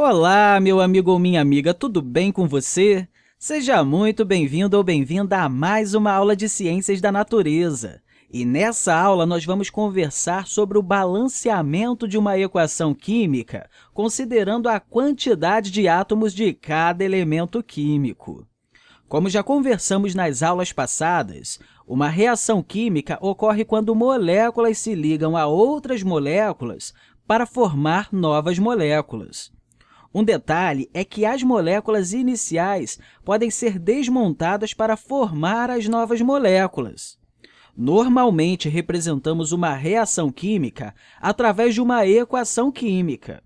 Olá, meu amigo ou minha amiga, tudo bem com você? Seja muito bem-vindo ou bem-vinda a mais uma aula de Ciências da Natureza. E nessa aula, nós vamos conversar sobre o balanceamento de uma equação química, considerando a quantidade de átomos de cada elemento químico. Como já conversamos nas aulas passadas, uma reação química ocorre quando moléculas se ligam a outras moléculas para formar novas moléculas. Um detalhe é que as moléculas iniciais podem ser desmontadas para formar as novas moléculas. Normalmente, representamos uma reação química através de uma equação química.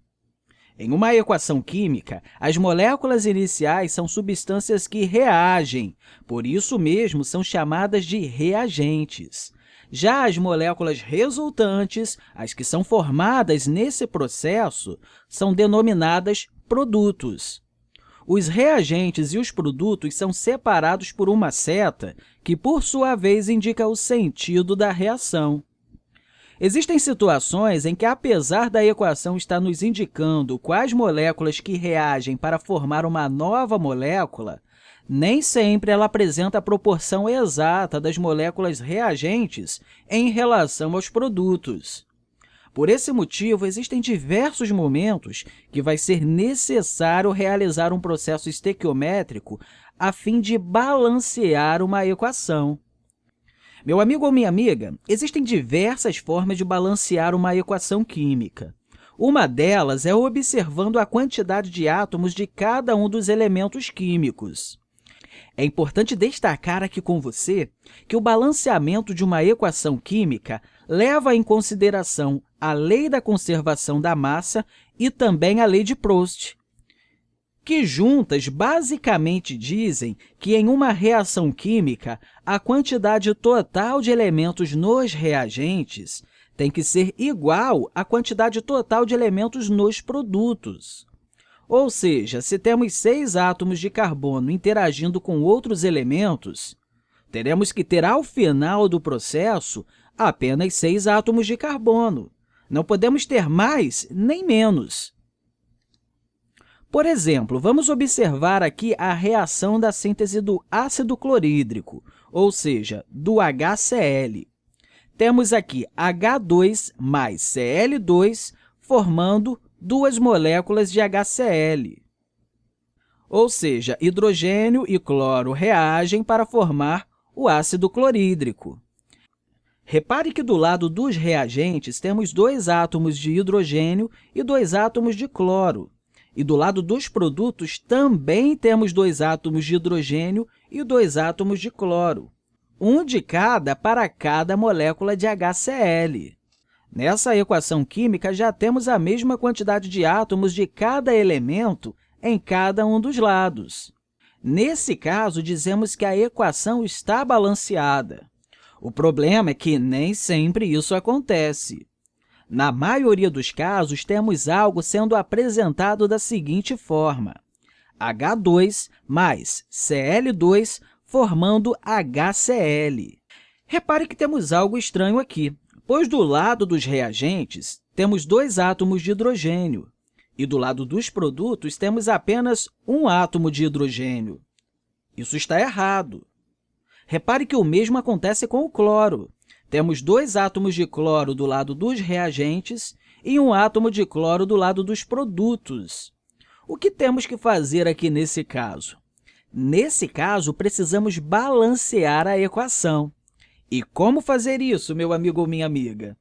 Em uma equação química, as moléculas iniciais são substâncias que reagem, por isso mesmo são chamadas de reagentes. Já as moléculas resultantes, as que são formadas nesse processo, são denominadas produtos. Os reagentes e os produtos são separados por uma seta, que, por sua vez, indica o sentido da reação. Existem situações em que, apesar da equação estar nos indicando quais moléculas que reagem para formar uma nova molécula, nem sempre ela apresenta a proporção exata das moléculas reagentes em relação aos produtos. Por esse motivo, existem diversos momentos que vai ser necessário realizar um processo estequiométrico a fim de balancear uma equação. Meu amigo ou minha amiga, existem diversas formas de balancear uma equação química. Uma delas é observando a quantidade de átomos de cada um dos elementos químicos. É importante destacar aqui com você que o balanceamento de uma equação química leva em consideração a lei da conservação da massa e também a lei de Proust, que juntas basicamente dizem que, em uma reação química, a quantidade total de elementos nos reagentes tem que ser igual à quantidade total de elementos nos produtos. Ou seja, se temos seis átomos de carbono interagindo com outros elementos, teremos que ter, ao final do processo, apenas seis átomos de carbono. Não podemos ter mais nem menos. Por exemplo, vamos observar aqui a reação da síntese do ácido clorídrico, ou seja, do HCl. Temos aqui H2 mais Cl2 formando duas moléculas de HCl. Ou seja, hidrogênio e cloro reagem para formar o ácido clorídrico. Repare que do lado dos reagentes temos dois átomos de hidrogênio e dois átomos de cloro. E do lado dos produtos também temos dois átomos de hidrogênio e dois átomos de cloro, um de cada para cada molécula de HCl. Nessa equação química, já temos a mesma quantidade de átomos de cada elemento em cada um dos lados. Nesse caso, dizemos que a equação está balanceada. O problema é que nem sempre isso acontece. Na maioria dos casos, temos algo sendo apresentado da seguinte forma. H2 mais Cl2 formando HCl. Repare que temos algo estranho aqui pois do lado dos reagentes temos dois átomos de hidrogênio e do lado dos produtos temos apenas um átomo de hidrogênio. Isso está errado. Repare que o mesmo acontece com o cloro. Temos dois átomos de cloro do lado dos reagentes e um átomo de cloro do lado dos produtos. O que temos que fazer aqui nesse caso? Nesse caso, precisamos balancear a equação. E como fazer isso, meu amigo ou minha amiga?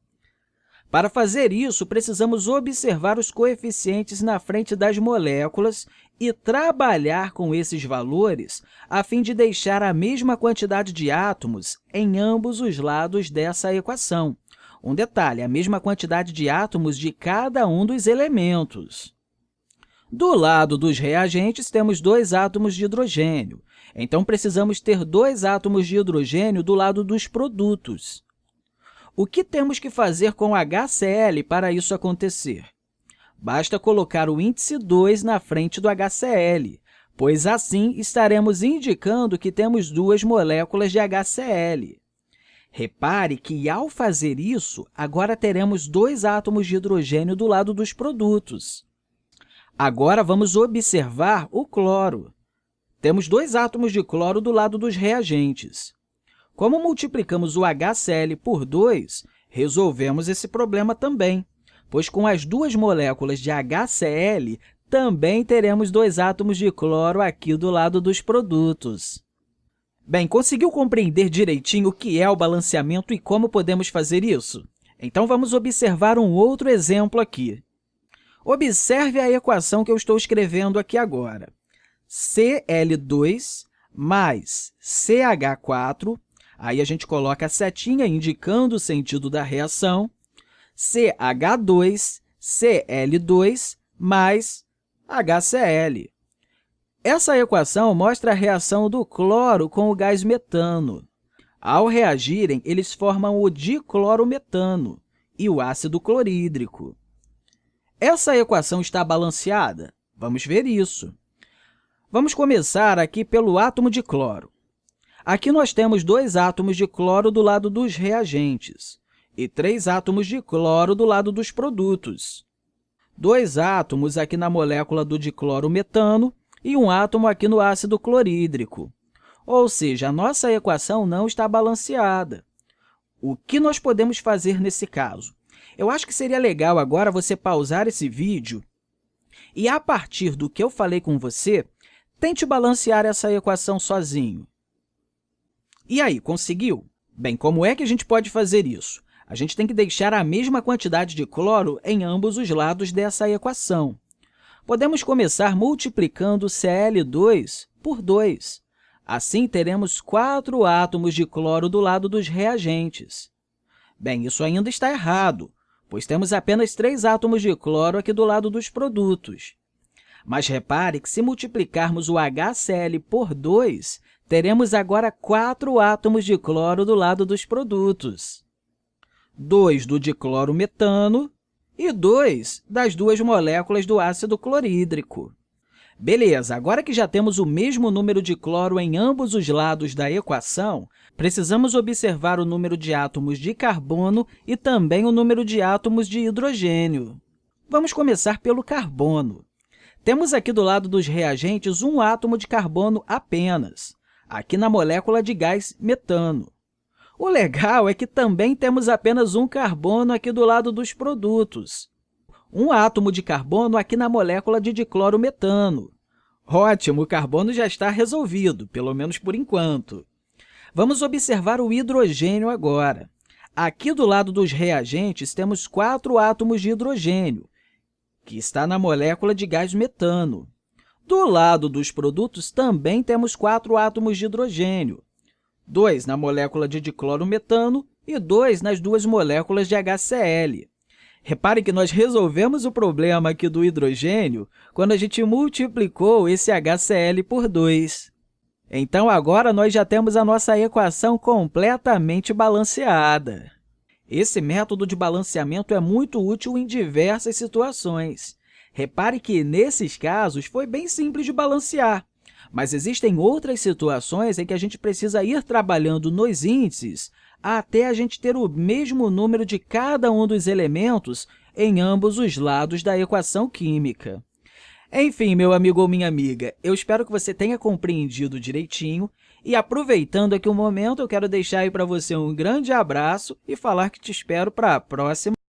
Para fazer isso, precisamos observar os coeficientes na frente das moléculas e trabalhar com esses valores a fim de deixar a mesma quantidade de átomos em ambos os lados dessa equação. Um detalhe, a mesma quantidade de átomos de cada um dos elementos. Do lado dos reagentes, temos dois átomos de hidrogênio, então, precisamos ter dois átomos de hidrogênio do lado dos produtos. O que temos que fazer com HCl para isso acontecer? Basta colocar o índice 2 na frente do HCl, pois assim estaremos indicando que temos duas moléculas de HCl. Repare que, ao fazer isso, agora teremos dois átomos de hidrogênio do lado dos produtos. Agora, vamos observar o cloro. Temos dois átomos de cloro do lado dos reagentes. Como multiplicamos o HCl por 2, resolvemos esse problema também, pois com as duas moléculas de HCl, também teremos dois átomos de cloro aqui do lado dos produtos. Bem, conseguiu compreender direitinho o que é o balanceamento e como podemos fazer isso? Então, vamos observar um outro exemplo aqui. Observe a equação que eu estou escrevendo aqui agora. Cl2 mais CH4, aí a gente coloca a setinha indicando o sentido da reação, CH2, Cl2 mais HCl. Essa equação mostra a reação do cloro com o gás metano. Ao reagirem, eles formam o diclorometano e o ácido clorídrico. Essa equação está balanceada? Vamos ver isso. Vamos começar aqui pelo átomo de cloro. Aqui nós temos dois átomos de cloro do lado dos reagentes e três átomos de cloro do lado dos produtos. Dois átomos aqui na molécula do diclorometano e um átomo aqui no ácido clorídrico. Ou seja, a nossa equação não está balanceada. O que nós podemos fazer nesse caso? Eu acho que seria legal agora você pausar esse vídeo e, a partir do que eu falei com você, tente balancear essa equação sozinho. E aí, conseguiu? Bem, como é que a gente pode fazer isso? A gente tem que deixar a mesma quantidade de cloro em ambos os lados dessa equação. Podemos começar multiplicando Cl2 por 2. Assim, teremos quatro átomos de cloro do lado dos reagentes. Bem, isso ainda está errado, pois temos apenas três átomos de cloro aqui do lado dos produtos. Mas repare que, se multiplicarmos o HCl por 2, teremos agora quatro átomos de cloro do lado dos produtos. 2 do diclorometano e 2 das duas moléculas do ácido clorídrico. Beleza, agora que já temos o mesmo número de cloro em ambos os lados da equação, precisamos observar o número de átomos de carbono e também o número de átomos de hidrogênio. Vamos começar pelo carbono. Temos aqui do lado dos reagentes um átomo de carbono apenas, aqui na molécula de gás metano. O legal é que também temos apenas um carbono aqui do lado dos produtos, um átomo de carbono aqui na molécula de diclorometano. Ótimo, o carbono já está resolvido, pelo menos por enquanto. Vamos observar o hidrogênio agora. Aqui do lado dos reagentes, temos quatro átomos de hidrogênio, que está na molécula de gás metano. Do lado dos produtos, também temos quatro átomos de hidrogênio, dois na molécula de diclorometano e dois nas duas moléculas de HCl. Repare que nós resolvemos o problema aqui do hidrogênio quando a gente multiplicou esse HCl por 2. Então, agora, nós já temos a nossa equação completamente balanceada. Esse método de balanceamento é muito útil em diversas situações. Repare que, nesses casos, foi bem simples de balancear, mas existem outras situações em que a gente precisa ir trabalhando nos índices até a gente ter o mesmo número de cada um dos elementos em ambos os lados da equação química. Enfim, meu amigo ou minha amiga, eu espero que você tenha compreendido direitinho e, aproveitando aqui o momento, eu quero deixar aí para você um grande abraço e falar que te espero para a próxima